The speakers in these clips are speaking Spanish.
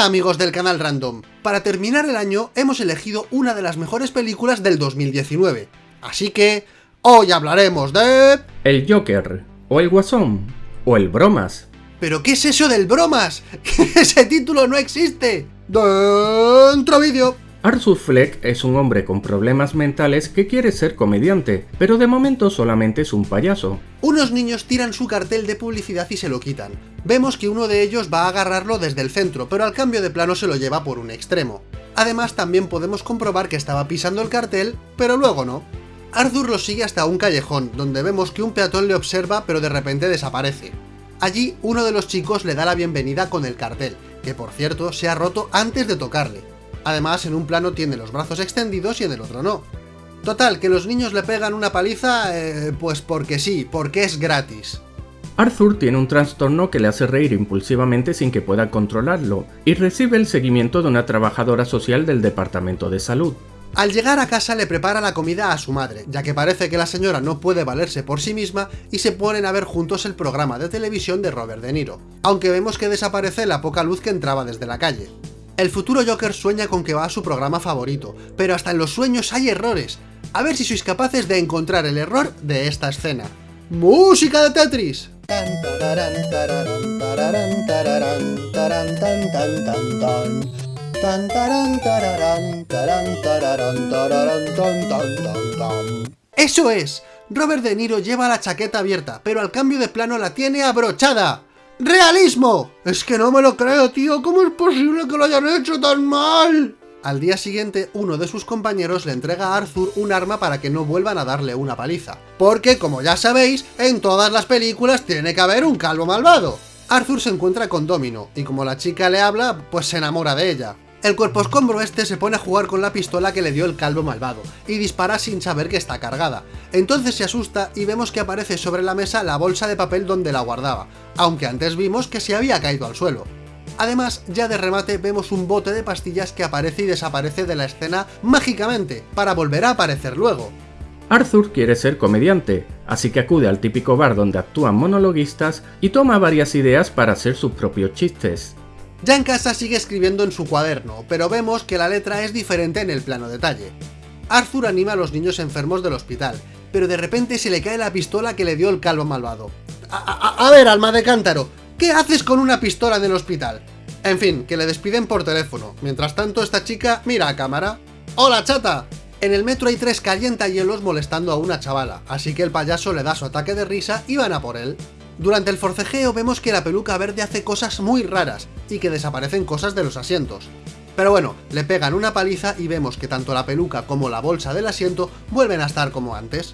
Hola amigos del canal Random. Para terminar el año hemos elegido una de las mejores películas del 2019. Así que hoy hablaremos de... El Joker, o el Guasón, o el Bromas. ¿Pero qué es eso del bromas? ¡Ese título no existe! Dentro vídeo. Arthur Fleck es un hombre con problemas mentales que quiere ser comediante, pero de momento solamente es un payaso. Unos niños tiran su cartel de publicidad y se lo quitan. Vemos que uno de ellos va a agarrarlo desde el centro, pero al cambio de plano se lo lleva por un extremo. Además también podemos comprobar que estaba pisando el cartel, pero luego no. Arthur lo sigue hasta un callejón, donde vemos que un peatón le observa pero de repente desaparece. Allí uno de los chicos le da la bienvenida con el cartel, que por cierto se ha roto antes de tocarle. Además, en un plano tiene los brazos extendidos y en el otro no. Total, que los niños le pegan una paliza, eh, pues porque sí, porque es gratis. Arthur tiene un trastorno que le hace reír impulsivamente sin que pueda controlarlo, y recibe el seguimiento de una trabajadora social del departamento de salud. Al llegar a casa le prepara la comida a su madre, ya que parece que la señora no puede valerse por sí misma y se ponen a ver juntos el programa de televisión de Robert De Niro, aunque vemos que desaparece la poca luz que entraba desde la calle. El futuro Joker sueña con que va a su programa favorito, pero hasta en los sueños hay errores. A ver si sois capaces de encontrar el error de esta escena. ¡Música de Tetris! ¡Eso es! Robert De Niro lleva la chaqueta abierta, pero al cambio de plano la tiene abrochada. ¡Realismo! Es que no me lo creo, tío. ¿Cómo es posible que lo hayan hecho tan mal? Al día siguiente, uno de sus compañeros le entrega a Arthur un arma para que no vuelvan a darle una paliza. Porque, como ya sabéis, en todas las películas tiene que haber un calvo malvado. Arthur se encuentra con Domino, y como la chica le habla, pues se enamora de ella. El cuerpo escombro este se pone a jugar con la pistola que le dio el calvo malvado, y dispara sin saber que está cargada. Entonces se asusta y vemos que aparece sobre la mesa la bolsa de papel donde la guardaba, aunque antes vimos que se había caído al suelo. Además, ya de remate vemos un bote de pastillas que aparece y desaparece de la escena mágicamente, para volver a aparecer luego. Arthur quiere ser comediante, así que acude al típico bar donde actúan monologuistas y toma varias ideas para hacer sus propios chistes. Ya en casa sigue escribiendo en su cuaderno, pero vemos que la letra es diferente en el plano detalle. Arthur anima a los niños enfermos del hospital, pero de repente se le cae la pistola que le dio el calvo malvado. A, ver, alma de cántaro, ¿qué haces con una pistola en el hospital? En fin, que le despiden por teléfono. Mientras tanto, esta chica mira a cámara. ¡Hola, chata! En el metro hay tres calientahielos molestando a una chavala, así que el payaso le da su ataque de risa y van a por él. Durante el forcejeo vemos que la peluca verde hace cosas muy raras, y que desaparecen cosas de los asientos. Pero bueno, le pegan una paliza y vemos que tanto la peluca como la bolsa del asiento vuelven a estar como antes.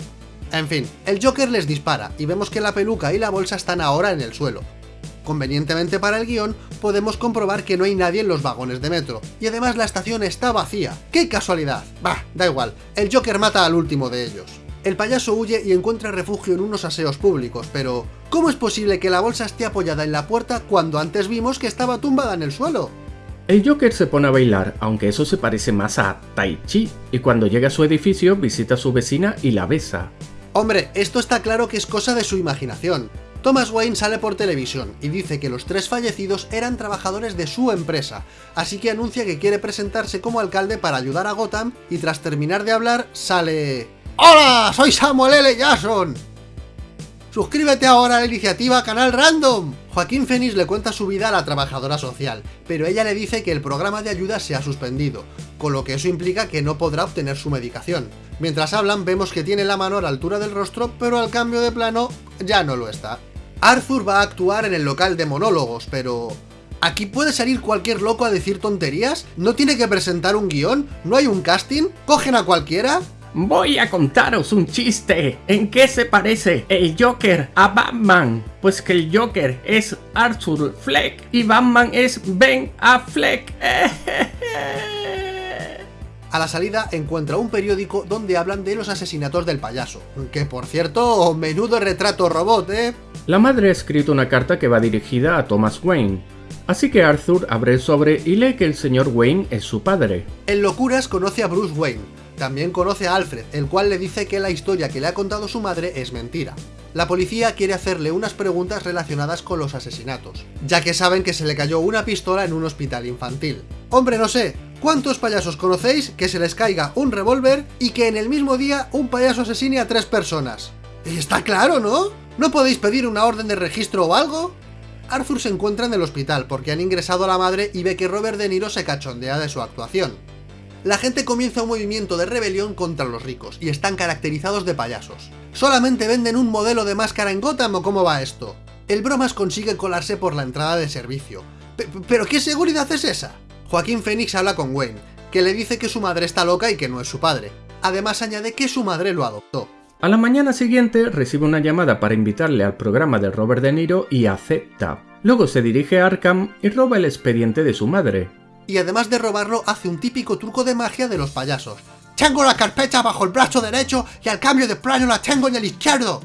En fin, el Joker les dispara y vemos que la peluca y la bolsa están ahora en el suelo. Convenientemente para el guion, podemos comprobar que no hay nadie en los vagones de metro, y además la estación está vacía. ¡Qué casualidad! Bah, da igual, el Joker mata al último de ellos. El payaso huye y encuentra refugio en unos aseos públicos, pero ¿cómo es posible que la bolsa esté apoyada en la puerta cuando antes vimos que estaba tumbada en el suelo? El Joker se pone a bailar, aunque eso se parece más a Tai Chi, y cuando llega a su edificio visita a su vecina y la besa. Hombre, esto está claro que es cosa de su imaginación. Thomas Wayne sale por televisión y dice que los tres fallecidos eran trabajadores de su empresa, así que anuncia que quiere presentarse como alcalde para ayudar a Gotham y tras terminar de hablar sale... ¡Hola! Soy Samuel L. Jackson. Suscríbete ahora a la iniciativa Canal Random. Joaquín Phoenix le cuenta su vida a la trabajadora social, pero ella le dice que el programa de ayuda se ha suspendido, con lo que eso implica que no podrá obtener su medicación. Mientras hablan vemos que tiene la mano a la altura del rostro, pero al cambio de plano ya no lo está. Arthur va a actuar en el local de monólogos, pero... ¿Aquí puede salir cualquier loco a decir tonterías? ¿No tiene que presentar un guion? ¿No hay un casting? ¿Cogen a cualquiera? Voy a contaros un chiste. ¿En qué se parece el Joker a Batman? Pues que el Joker es Arthur Fleck y Batman es Ben Affleck. A la salida encuentra un periódico donde hablan de los asesinatos del payaso. Que por cierto, menudo retrato robot, ¿eh? La madre ha escrito una carta que va dirigida a Thomas Wayne. Así que Arthur abre el sobre y lee que el señor Wayne es su padre. En locuras conoce a Bruce Wayne, También conoce a Alfred, el cual le dice que la historia que le ha contado su madre es mentira. La policía quiere hacerle unas preguntas relacionadas con los asesinatos, ya que saben que se le cayó una pistola en un hospital infantil. Hombre, no sé, ¿cuántos payasos conocéis que se les caiga un revólver y que en el mismo día un payaso asesine a tres personas? Está claro, ¿no? ¿No podéis pedir una orden de registro o algo? Arthur se encuentra en el hospital porque han ingresado a la madre y ve que Robert De Niro se cachondea de su actuación. La gente comienza un movimiento de rebelión contra los ricos y están caracterizados de payasos. ¿Solamente venden un modelo de máscara en Gotham o cómo va esto? El bromas consigue colarse por la entrada de servicio. ¿Pero qué seguridad es esa? Joaquín Phoenix habla con Wayne, que le dice que su madre está loca y que no es su padre. Además añade que su madre lo adoptó. A la mañana siguiente recibe una llamada para invitarle al programa de Robert De Niro y acepta. Luego se dirige a Arkham y roba el expediente de su madre. Y además de robarlo, hace un típico truco de magia de los payasos. Tengo la carpeta bajo el brazo derecho y al cambio de plano la tengo en el izquierdo.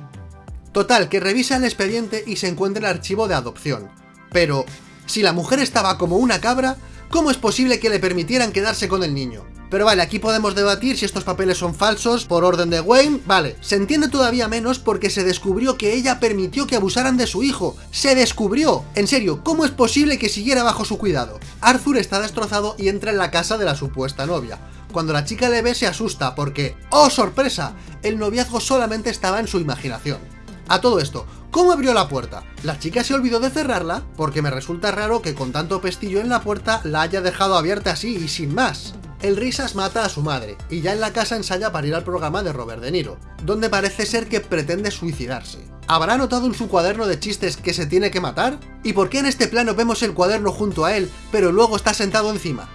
Total, que revisa el expediente y se encuentra el archivo de adopción. Pero, si la mujer estaba como una cabra, ¿cómo es posible que le permitieran quedarse con el niño? Pero vale, aquí podemos debatir si estos papeles son falsos por orden de Wayne, vale. Se entiende todavía menos porque se descubrió que ella permitió que abusaran de su hijo. ¡Se descubrió! En serio, ¿cómo es posible que siguiera bajo su cuidado? Arthur está destrozado y entra en la casa de la supuesta novia. Cuando la chica le ve se asusta porque, ¡oh sorpresa! El noviazgo solamente estaba en su imaginación. A todo esto, ¿cómo abrió la puerta? ¿La chica se olvidó de cerrarla? Porque me resulta raro que con tanto pestillo en la puerta la haya dejado abierta así y sin más. El Risas mata a su madre, y ya en la casa ensaya para ir al programa de Robert De Niro, donde parece ser que pretende suicidarse. ¿Habrá notado en su cuaderno de chistes que se tiene que matar? ¿Y por qué en este plano vemos el cuaderno junto a él, pero luego está sentado encima?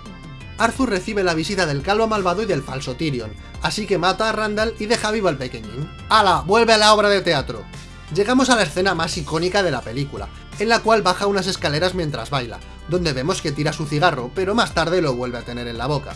Arthur recibe la visita del calvo malvado y del falso Tyrion, así que mata a Randall y deja vivo al pequeñín. ¡Hala! ¡Vuelve a la obra de teatro! Llegamos a la escena más icónica de la película, en la cual baja unas escaleras mientras baila, donde vemos que tira su cigarro, pero más tarde lo vuelve a tener en la boca.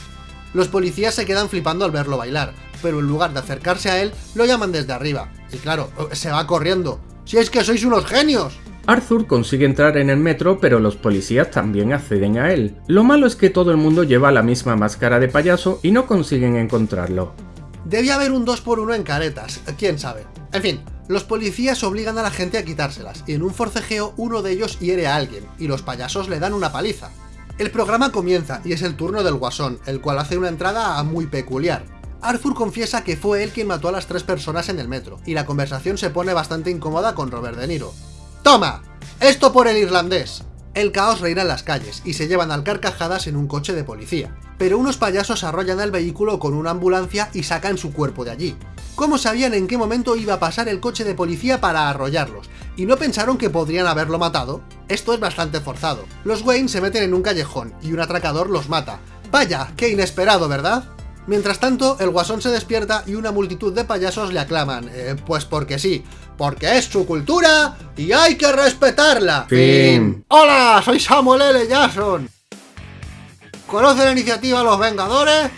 Los policías se quedan flipando al verlo bailar, pero en lugar de acercarse a él, lo llaman desde arriba. Y claro, se va corriendo. ¡Si es que sois unos genios! Arthur consigue entrar en el metro, pero los policías también acceden a él. Lo malo es que todo el mundo lleva la misma máscara de payaso y no consiguen encontrarlo. Debía haber un 2x1 en caretas, quién sabe. En fin, los policías obligan a la gente a quitárselas, y en un forcejeo uno de ellos hiere a alguien, y los payasos le dan una paliza. El programa comienza y es el turno del Guasón, el cual hace una entrada muy peculiar. Arthur confiesa que fue él quien mató a las tres personas en el metro, y la conversación se pone bastante incómoda con Robert De Niro. ¡Toma! ¡Esto por el irlandés! El caos reina en las calles, y se llevan al carcajadas en un coche de policía. Pero unos payasos arrollan el vehículo con una ambulancia y sacan su cuerpo de allí. ¿Cómo sabían en qué momento iba a pasar el coche de policía para arrollarlos? ¿Y no pensaron que podrían haberlo matado? Esto es bastante forzado. Los Wayne se meten en un callejón y un atracador los mata. ¡Vaya! ¡Qué inesperado, ¿verdad? Mientras tanto, el guasón se despierta y una multitud de payasos le aclaman. Eh, pues porque sí, porque es su cultura y hay que respetarla. Fin. ¡Hola! Soy Samuel L. Jackson. ¿Conoce la iniciativa Los Vengadores?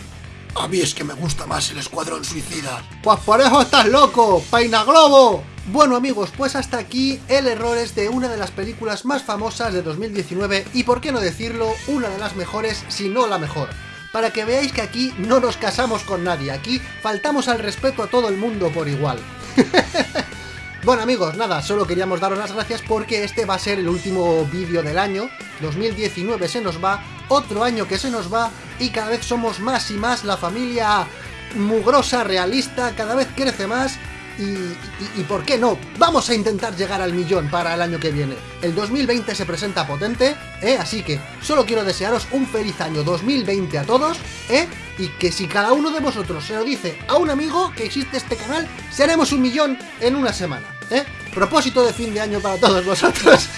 A mí es que me gusta más el Escuadrón Suicida. Pues por eso estás loco, Peina Globo. Bueno amigos, pues hasta aquí el Errores de una de las películas más famosas de 2019 y por qué no decirlo, una de las mejores, si no la mejor. Para que veáis que aquí no nos casamos con nadie, aquí faltamos al respeto a todo el mundo por igual. Bueno amigos, nada, solo queríamos daros las gracias porque este va a ser el último vídeo del año, 2019 se nos va, otro año que se nos va y cada vez somos más y más la familia mugrosa, realista, cada vez crece más y, ¿por qué no? Vamos a intentar llegar al millón para el año que viene. El 2020 se presenta potente, ¿eh? Así que solo quiero desearos un feliz año 2020 a todos, ¿eh? Y que si cada uno de vosotros se lo dice a un amigo que existe este canal, seremos un millón en una semana, ¿eh? Propósito de fin de año para todos vosotros.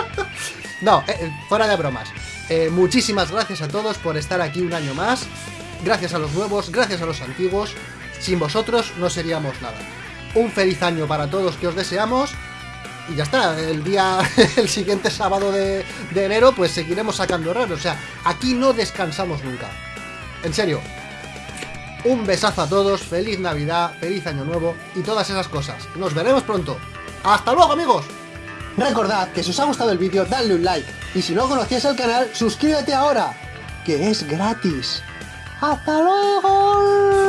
no, eh, eh, fuera de bromas. Eh, muchísimas gracias a todos por estar aquí un año más. Gracias a los nuevos, gracias a los antiguos. Sin vosotros no seríamos nada un feliz año para todos que os deseamos. Y ya está, el día, el siguiente sábado de, enero, pues seguiremos sacando errores. O sea, aquí no descansamos nunca. En serio. Un besazo a todos, feliz Navidad, feliz Año Nuevo y todas esas cosas. Nos veremos pronto. ¡Hasta luego, amigos! Recordad que si os ha gustado el vídeo, dadle un like. Y si no conocías el canal, suscríbete ahora, que es gratis. ¡Hasta luego!